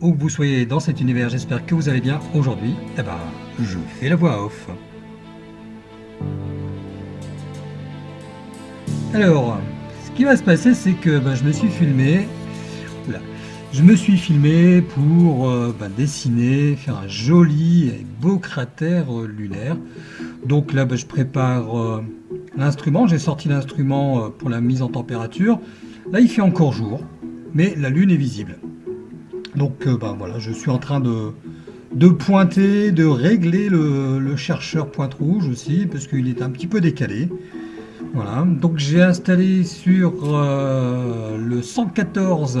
Où que vous soyez dans cet univers, j'espère que vous allez bien. Aujourd'hui, eh ben, je fais la voix off. Alors, ce qui va se passer, c'est que ben, je me suis filmé. je me suis filmé pour euh, ben, dessiner, faire un joli et beau cratère euh, lunaire. Donc là, ben, je prépare euh, l'instrument. J'ai sorti l'instrument pour la mise en température. Là, il fait encore jour, mais la lune est visible. Donc euh, ben voilà, je suis en train de, pointer, de régler le, chercheur pointe rouge aussi, parce qu'il est un petit peu décalé. Voilà, donc j'ai installé sur euh, le 114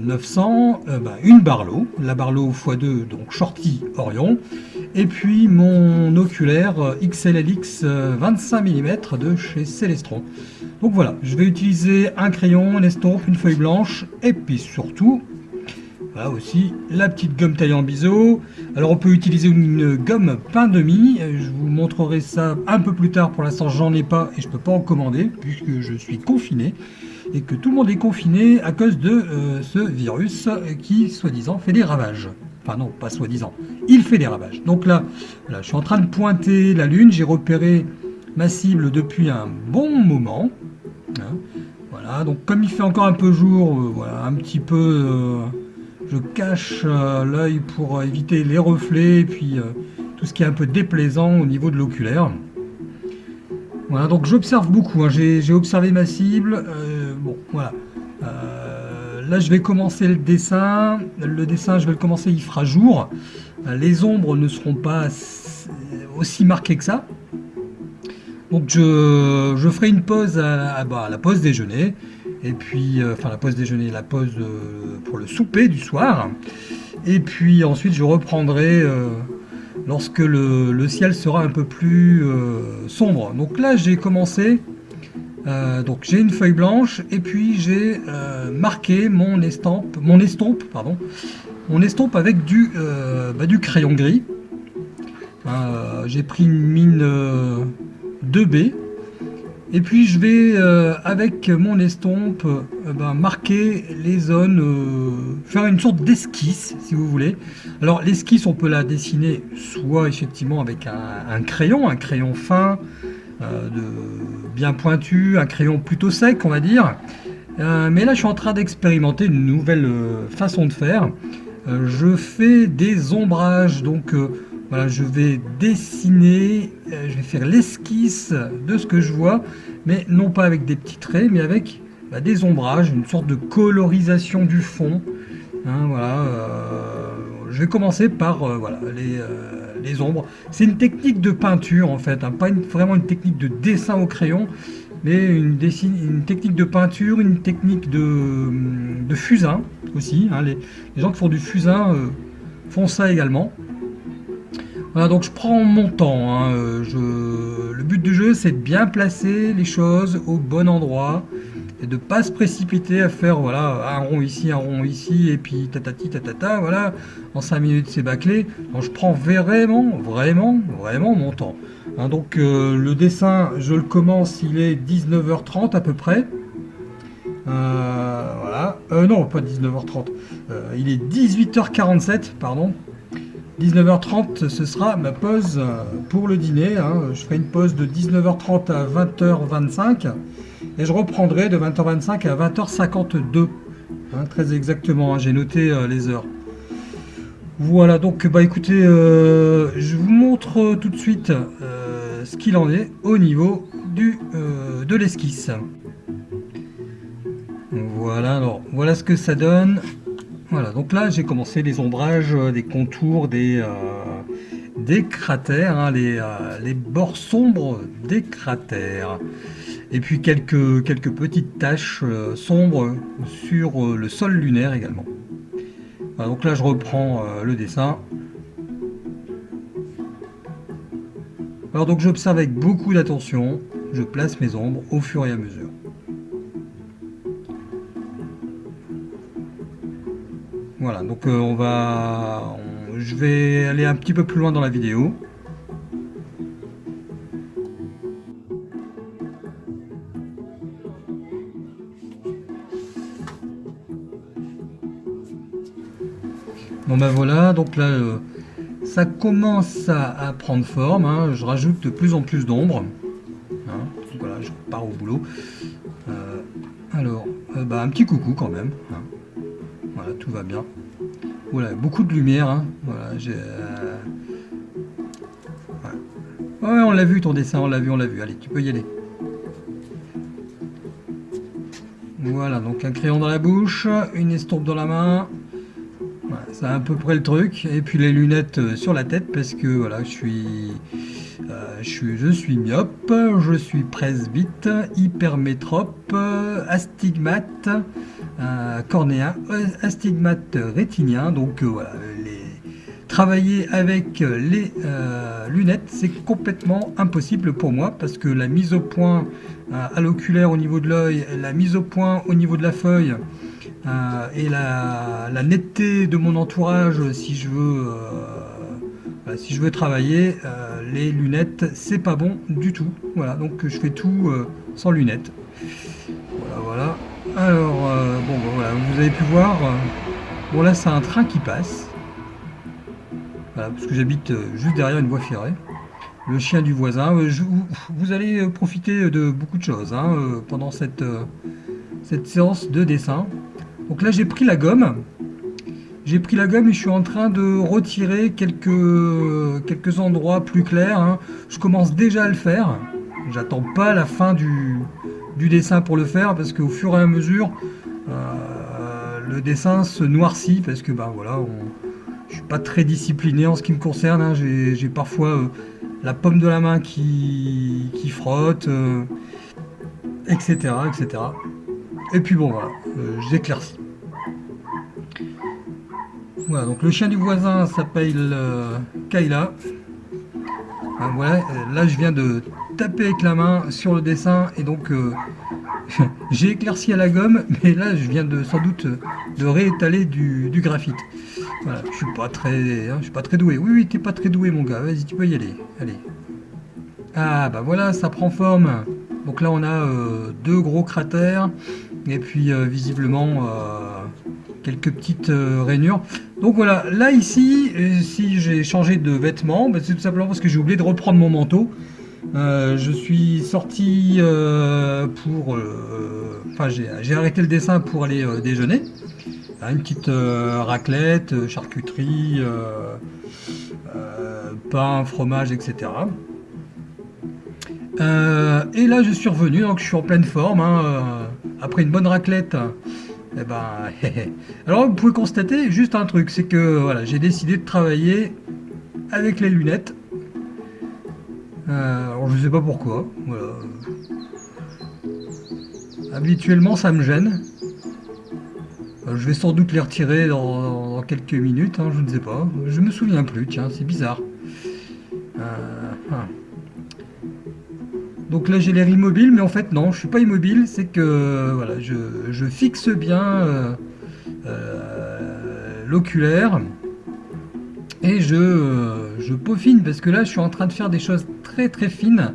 900 euh, ben, une Barlow, la Barlow x2, donc Shorty Orion, et puis mon oculaire XLLX 25 mm de chez Celestron. Donc voilà, je vais utiliser un crayon, une estompe, une feuille blanche, et puis surtout voilà aussi la petite gomme taille en biseau. Alors on peut utiliser une gomme pain demi. Je vous montrerai ça un peu plus tard. Pour l'instant j'en ai pas et je peux pas en commander puisque je suis confiné et que tout le monde est confiné à cause de euh, ce virus qui soi-disant fait des ravages. Enfin non, pas soi-disant. Il fait des ravages. Donc là, je suis en train de pointer la lune. J'ai repéré ma cible depuis un bon moment. Hein. Voilà, donc comme il fait encore un peu jour, euh, voilà, un petit peu... Euh, je cache euh, l'œil pour euh, éviter les reflets et puis euh, tout ce qui est un peu déplaisant au niveau de l'oculaire. Voilà, donc j'observe beaucoup, hein. j'ai observé ma cible, bon, voilà. là, je vais commencer le dessin. Le dessin, je vais le commencer, il fera jour. les ombres ne seront pas aussi marquées que ça. Donc, je, ferai une pause à, bah, à la pause déjeuner et puis, euh, enfin la pause déjeuner, la pause euh, pour le souper du soir. Et puis ensuite, je reprendrai euh, lorsque le, ciel sera un peu plus sombre. Donc là, j'ai commencé. donc j'ai une feuille blanche et puis j'ai marqué mon estampe, mon estompe, pardon, mon estompe avec du, bah, du crayon gris. j'ai pris une mine 2B et puis je vais, euh, avec mon estompe, euh, ben, marquer les zones, euh, faire une sorte d'esquisse, si vous voulez. Alors l'esquisse, on peut la dessiner soit effectivement avec un, crayon, un crayon fin, bien pointu, un crayon plutôt sec, on va dire. mais là, je suis en train d'expérimenter une nouvelle façon de faire. je fais des ombrages, donc voilà, je vais dessiner, euh, je vais faire l'esquisse de ce que je vois, mais non pas avec des petits traits, mais avec bah, des ombrages, une sorte de colorisation du fond. Hein, voilà, euh, je vais commencer par euh, voilà, les, ombres. C'est une technique de peinture en fait, hein, pas vraiment une technique de dessin au crayon, mais une, technique de peinture, une technique de, fusain aussi. Hein. les, gens qui font du fusain font ça également. Voilà, donc je prends mon temps. Hein, euh, le but du jeu, c'est de bien placer les choses au bon endroit et de pas se précipiter à faire voilà un rond ici, un rond ici, et puis tatati tatata, voilà, en 5 minutes c'est bâclé. Donc je prends vraiment, vraiment, vraiment mon temps. Hein, donc euh, le dessin, je le commence, il est 19h30 à peu près. Euh, voilà, non pas 19h30, il est 18h47, pardon, 19h30, ce sera ma pause euh, pour le dîner. Hein. Je ferai une pause de 19h30 à 20h25 et je reprendrai de 20h25 à 20h52. Hein, très exactement, hein. j'ai noté euh, les heures. Voilà, donc bah écoutez, euh, je vous montre tout de suite ce qu'il en est au niveau du, de l'esquisse. Voilà, alors voilà ce que ça donne. Voilà, donc là j'ai commencé les ombrages, euh, des contours, des, euh, cratères, hein, euh, les, bords sombres des cratères. Et puis quelques, quelques petites taches sombres sur le sol lunaire également. donc là je reprends le dessin. Alors donc j'observe avec beaucoup d'attention, je place mes ombres au fur et à mesure. Voilà, donc euh, on va... je vais aller un petit peu plus loin dans la vidéo. Bon ben voilà, donc là, euh, ça commence à, prendre forme. Hein. Je rajoute de plus en plus d'ombre. Hein. Voilà, je pars au boulot. Euh, alors, bah, un petit coucou quand même. Hein. Voilà, tout va bien. Voilà, beaucoup de lumière. Voilà, j'ai... Ouais, on l'a vu ton dessin, on l'a vu, on l'a vu. Allez, tu peux y aller. Voilà, donc un crayon dans la bouche, une estompe dans la main. c'est à peu près le truc. Et puis les lunettes euh, sur la tête parce que voilà, je suis, euh, je suis, je suis myope, je suis presbyte, hypermétrope, astigmate, euh, cornéen, astigmate rétinien. Donc voilà, les, travailler avec les lunettes, c'est complètement impossible pour moi parce que la mise au point euh, à l'oculaire au niveau de l'œil, la mise au point au niveau de la feuille euh, et la, netteté de mon entourage si je veux, euh, si je veux travailler, les lunettes c'est pas bon du tout. Voilà, donc je fais tout sans lunettes. Voilà, voilà. Alors, bon, ben voilà, vous avez pu voir, bon là c'est un train qui passe. Parce que j'habite juste derrière une voie ferrée le chien du voisin. Euh, vous allez euh, profiter de beaucoup de choses hein, euh, pendant cette, cette séance de dessin. Donc là, j'ai pris la gomme. J'ai pris la gomme et je suis en train de retirer quelques, quelques endroits plus clairs. Hein. Je commence déjà à le faire. J'attends pas la fin du, dessin pour le faire parce qu'au fur et à mesure, le dessin se noircit parce que ben voilà, je suis pas très discipliné en ce qui me concerne. Hein. J'ai parfois la pomme de la main qui, qui frotte, etc., euh, etc. Et puis bon, voilà, euh, j'éclaircis. Voilà, donc le chien du voisin s'appelle euh, Kayla. voilà, là je viens de taper avec la main sur le dessin et donc j'ai éclairci à la gomme, mais là je viens de sans doute de réétaler du, graphite. Je suis pas très, hein, je suis pas très doué. Oui, oui, t'es pas très doué, mon gars. Vas-y, tu peux y aller. Allez. Ah, bah voilà, ça prend forme. Donc là, on a euh, deux gros cratères et puis euh, visiblement euh, quelques petites rainures. Donc voilà, là ici, si j'ai changé de vêtements, bah, c'est tout simplement parce que j'ai oublié de reprendre mon manteau. Je suis sorti pour... Enfin, j'ai arrêté le dessin pour aller déjeuner. Une petite raclette, charcuterie, pain, fromage, etc. Euh, et là, je suis revenu, donc je suis en pleine forme. Hein, euh, après une bonne raclette. Eh ben, alors vous pouvez constater juste un truc, c'est que voilà, j'ai décidé de travailler avec les lunettes. Euh, alors je sais pas pourquoi. Habituellement, ça me gêne. je vais sans doute les retirer dans, quelques minutes, hein, je ne sais pas. Je me souviens plus, tiens, c'est bizarre. Hein. Donc là j'ai l'air immobile, mais en fait non, je suis pas immobile, c'est que voilà, je, fixe bien euh, euh, l'oculaire et je, je, peaufine parce que là je suis en train de faire des choses très très fines.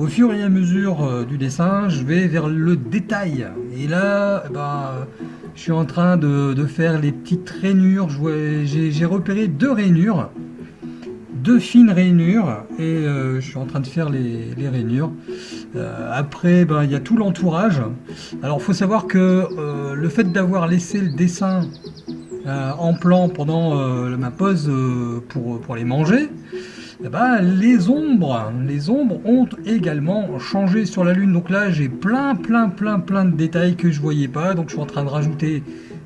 Au fur et à mesure euh, du dessin, je vais vers le détail. Et là, eh ben, je suis en train de, faire les petites rainures. J'ai repéré deux rainures deux fines rainures et euh, je suis en train de faire les, rainures. Euh, après, ben, il y a tout l'entourage. Alors, il faut savoir que le fait d'avoir laissé le dessin en plan pendant ma pause pour, pour les manger, eh ben, les ombres, les ombres ont également changé sur la lune. Donc là, j'ai plein, plein, plein, plein de détails que je voyais pas. Donc je suis en train de rajouter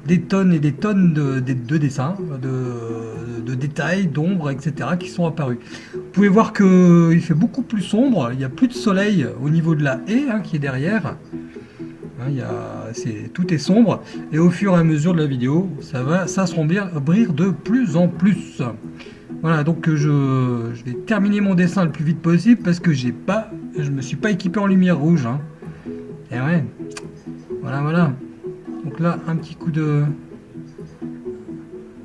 des tonnes et des tonnes de, dessins, de, détails, d'ombres, etc. qui sont apparus. Vous pouvez voir qu'il fait beaucoup plus sombre, il n'y a plus de soleil au niveau de la haie hein, qui est derrière. Hein, tout est sombre et au fur et à mesure de la vidéo, ça va s'assombrir de plus en plus. Voilà, donc je, je, vais terminer mon dessin le plus vite possible parce que j'ai pas, je me suis pas équipé en lumière rouge. Hein. Et ouais, voilà, voilà. Donc là, un petit coup de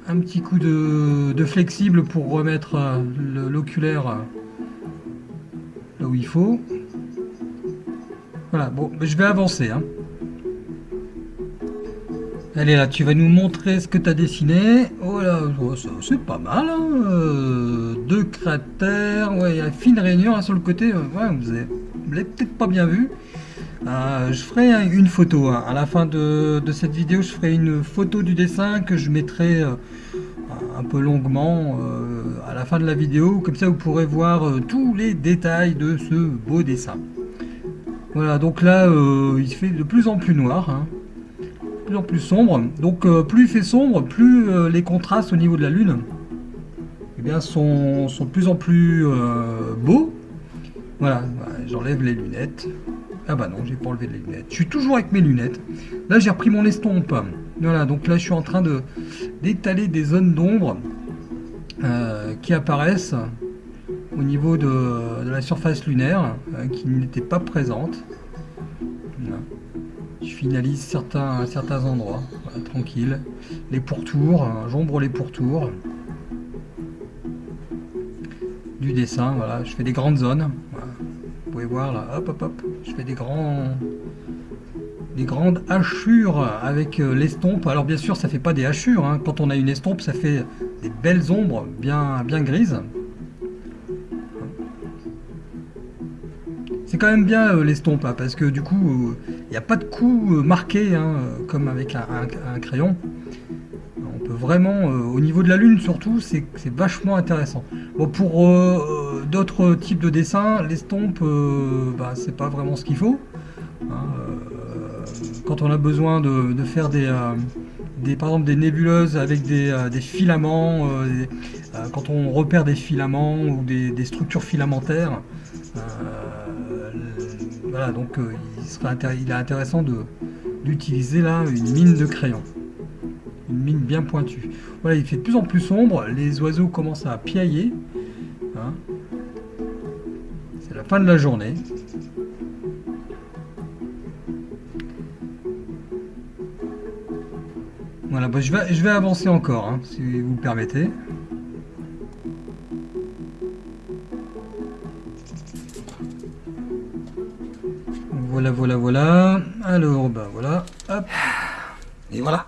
un petit coup de, flexible pour remettre euh, l'oculaire euh, là où il faut. Voilà, bon, je vais avancer. Hein. Allez là, tu vas nous montrer ce que tu as dessiné. Oh là, oh, c'est pas mal. Hein euh, deux cratères, ouais, il y a une fine réunion hein, sur le côté. Euh, vous l'avez peut-être pas bien vu. Euh, je ferai une photo. Hein. À la fin de, cette vidéo, je ferai une photo du dessin que je mettrai un peu longuement à la fin de la vidéo. Comme ça, vous pourrez voir tous les détails de ce beau dessin. Voilà, donc là, il se fait de plus en plus noir en plus sombre. Donc euh, plus il fait sombre, plus euh, les contrastes au niveau de la lune eh bien, sont, sont, de plus en plus euh, beaux. Voilà, j'enlève les lunettes. Ah bah non, j'ai pas enlevé les lunettes. Je suis toujours avec mes lunettes. Là, j'ai repris mon estompe. Voilà, donc là, je suis en train de d'étaler des zones d'ombre qui apparaissent au niveau de, de la surface lunaire qui n'était pas présente je finalise certains, certains endroits, tranquille. Les pourtours, hein, j'ombre les pourtours du dessin, voilà, je fais des grandes zones. Vous pouvez voir là, hop hop hop, je fais des grands des grandes hachures avec euh, l'estompe. Alors bien sûr, ça fait pas des hachures. Hein. Quand on a une estompe, ça fait des belles ombres bien, bien grises. Quand même bien euh, l'estompe, hein, parce que du coup, il euh, n'y a pas de coup euh, marqué, hein, comme avec un, crayon. On peut vraiment, au niveau de la lune surtout, c'est vachement intéressant. Bon, pour d'autres types de dessins, l'estompe, bah, c'est pas vraiment ce qu'il faut. Hein, quand on a besoin de, faire des, des, par exemple des nébuleuses avec des, filaments, quand on repère des filaments ou des, des structures filamentaires, voilà, donc euh, il, est intéressant d'utiliser là une mine de crayon. Une mine bien pointue. Voilà, il fait de plus en plus sombre, les oiseaux commencent à piailler. Hein. C'est la fin de la journée. Voilà, bah, je, vais, je vais avancer encore, hein, si vous le permettez. Voilà, voilà, voilà. Alors, bah voilà. Hop. Et voilà.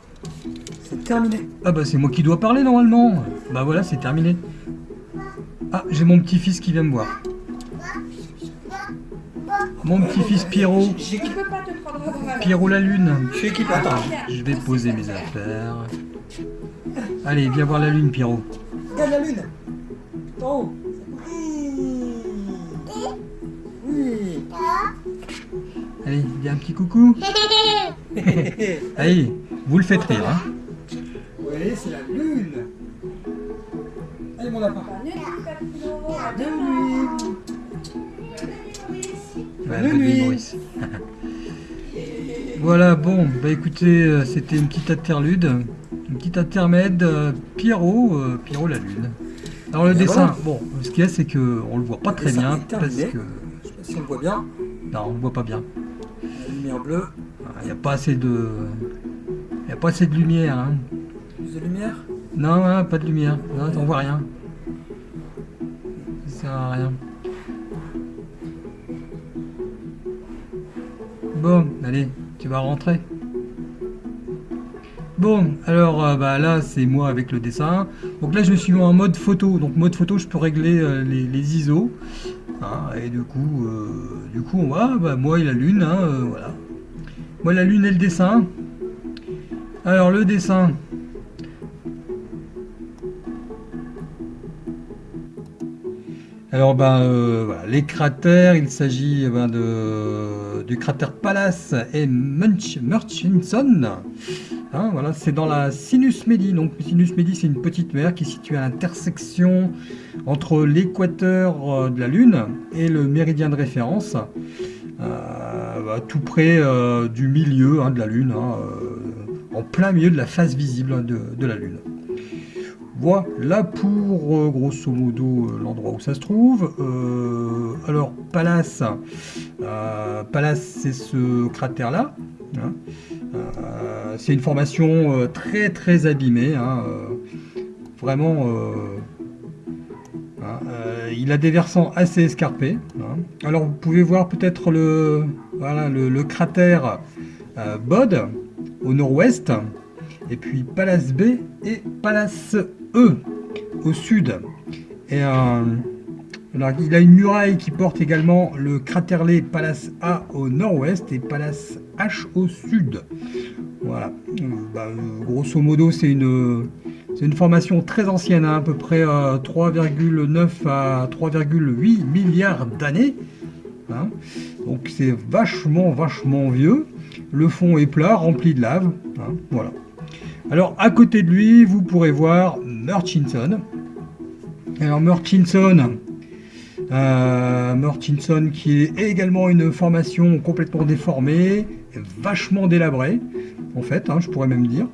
C'est terminé. Ah bah c'est moi qui dois parler normalement. Bah voilà, c'est terminé. Ah, j'ai mon petit-fils qui vient me voir. Mon petit-fils Pierrot. Pierrot la lune. Je suis Attends. Je vais poser mes affaires. Allez, viens voir la lune, Pierrot. Regarde la lune. Allez, viens un petit coucou. Allez, vous le faites rire. Hein. Oui, c'est la lune. Allez, mon lapin. Bonne nuit. voilà, bon, bah écoutez, euh, c'était une petite interlude, une petite intermède, euh, Pierrot, euh, Pierrot la lune. Alors le dessin, bon, ce qu'il y a, c'est que on le voit pas très bien parce que. Je sais pas si on le voit bien. Non, on le voit pas bien lumière bleue. Il n'y a pas assez de... Il n'y a pas assez de lumière. Hein. Plus de lumière? Non, pas de lumière. Non, on voit rien. Ça sert à rien. Bon, allez, tu vas rentrer. Bon, alors euh, bah, là c'est moi avec le dessin. Donc là je suis en mode photo. Donc mode photo je peux régler euh, les, ISO. Hein, et du coup, euh, du coup on va, bah, moi et la lune, hein, voilà. Moi la lune et le dessin. Alors le dessin. Alors ben voilà, les cratères, il s'agit ben, de, du cratère Pallas et Murchison. Hein, voilà, c'est dans la Sinus Medi. Donc, Sinus Medi, c'est une petite mer qui est située à l'intersection entre l'équateur euh, de la Lune et le méridien de référence, euh, bah, tout près euh, du milieu hein, de la Lune, hein, en plein milieu de la face visible de, la Lune. Voilà pour grosso modo l'endroit où ça se trouve. alors Pallas, Pallas c'est ce cratère là. Euh, c'est une formation euh, très très abîmée, hein, euh, vraiment. Hein, il a des versants assez escarpés. Hein. Alors vous pouvez voir peut-être le, voilà, le, cratère Bod au nord-ouest. et puis Palace B et Palace E au sud. Il a une muraille qui porte également le craterlé Palace A au nord-ouest et Palace H au sud. Voilà. Bah, grosso modo, c'est une, formation très ancienne, hein, à peu près 3,9 à 3,8 milliards d'années. Hein. Donc c'est vachement, vachement vieux. Le fond est plat, rempli de lave. Hein, voilà. Alors à côté de lui, vous pourrez voir Murchison. Alors Murchison, euh, qui est également une formation complètement déformée, vachement délabrée, en fait, hein, je pourrais même dire.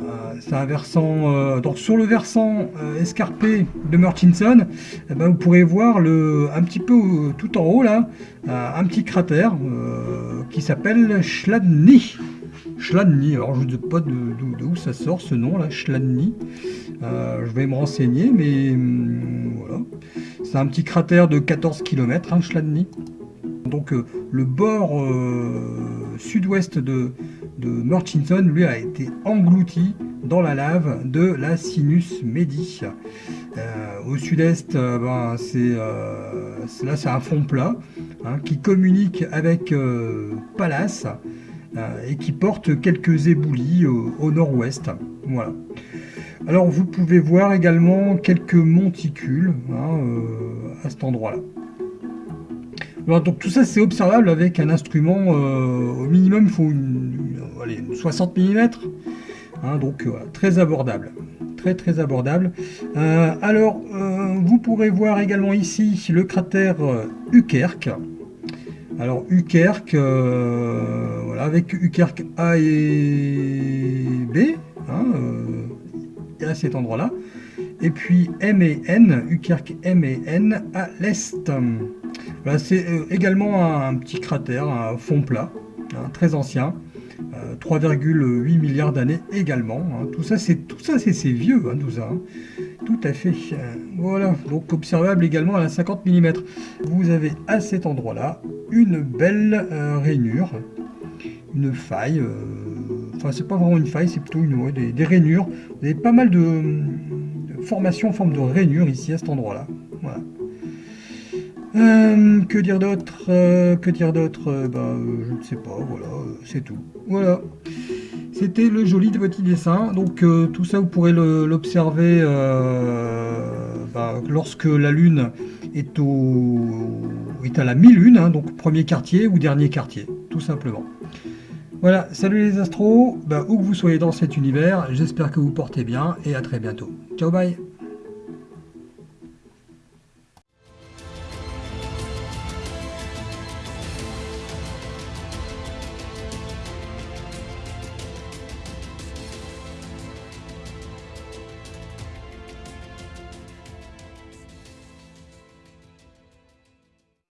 Euh, c'est un versant, euh, donc sur le versant euh, escarpé de Murchison, eh ben, vous pourrez voir un petit peu tout en haut là, un petit cratère qui s'appelle Chladni. Chladni, alors je ne sais pas d'où ça sort ce nom là, Chladni. je vais me renseigner, mais hum, voilà. C'est un petit cratère de 14 km, hein, Chladni. Donc le bord sud-ouest de, de Murchison, lui, a été englouti dans la lave de la Sinus Medi. Euh, au sud-est, euh, ben, euh, c'est là c'est un fond plat hein, qui communique avec Pallas et qui porte quelques éboulis au, nord-ouest. Voilà. Alors vous pouvez voir également quelques monticules hein, à cet endroit-là donc tout ça c'est observable avec un instrument, euh, au minimum il faut une, 60 mm, hein, donc euh, très abordable, très très abordable. Euh, alors vous pourrez voir également ici le cratère Ukerk. Alors Ukerk, voilà, avec Ukerk A et B, hein, à cet endroit-là. Et puis M et N, Ukerk M et N à l'est c'est euh, également un, petit cratère, un fond plat, hein, très ancien. 3,8 euh, milliards d'années également. Hein. Tout ça, c'est tout ça, c'est vieux, hein, tout ça. Tout à fait. Voilà, donc observable également à 50 mm. Vous avez à cet endroit-là une belle euh, rainure, une faille. Enfin, c'est pas vraiment une faille, c'est plutôt une, des, rainures. Vous avez pas mal de, formations en forme de rainure ici à cet endroit-là. Voilà. Euh, que dire d'autre euh, Que dire d'autre euh, bah, Je ne sais pas, voilà, c'est tout. Voilà. C'était le joli de petit dessin. Donc tout ça, vous pourrez l'observer bah, lorsque la Lune est, au, est à la mi-lune, hein, donc premier quartier ou dernier quartier, tout simplement. Voilà, salut les astros, bah, où que vous soyez dans cet univers, j'espère que vous portez bien et à très bientôt. Ciao, bye